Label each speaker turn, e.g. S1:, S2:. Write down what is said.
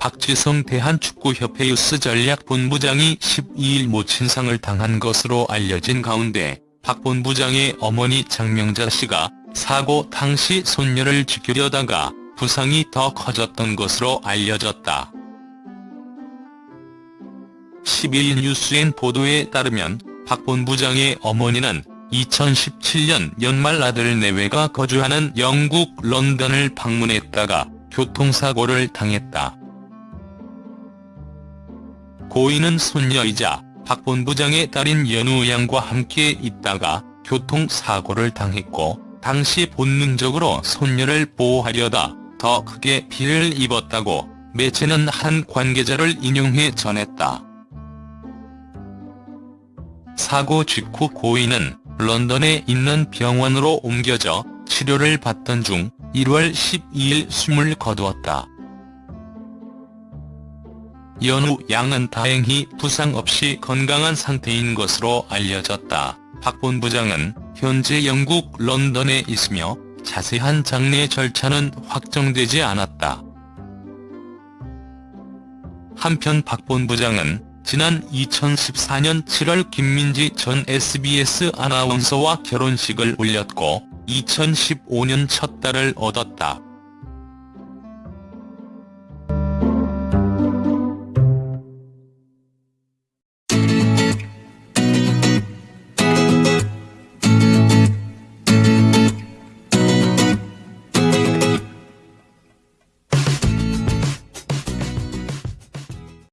S1: 박지성 대한축구협회 유스 전략본부장이 12일 모친상을 당한 것으로 알려진 가운데 박 본부장의 어머니 장명자 씨가 사고 당시 손녀를 지키려다가 부상이 더 커졌던 것으로 알려졌다. 12일 뉴스엔 보도에 따르면 박 본부장의 어머니는 2017년 연말 아들 내외가 거주하는 영국 런던을 방문했다가 교통사고를 당했다. 고인은 손녀이자 박 본부장의 딸인 연우 양과 함께 있다가 교통사고를 당했고 당시 본능적으로 손녀를 보호하려다 더 크게 피해를 입었다고 매체는 한 관계자를 인용해 전했다. 사고 직후 고인은 런던에 있는 병원으로 옮겨져 치료를 받던 중 1월 12일 숨을 거두었다. 연우 양은 다행히 부상 없이 건강한 상태인 것으로 알려졌다. 박 본부장은 현재 영국 런던에 있으며 자세한 장례 절차는 확정되지 않았다. 한편 박 본부장은 지난 2014년 7월 김민지 전 SBS 아나운서와 결혼식을 올렸고 2015년 첫 딸을 얻었다.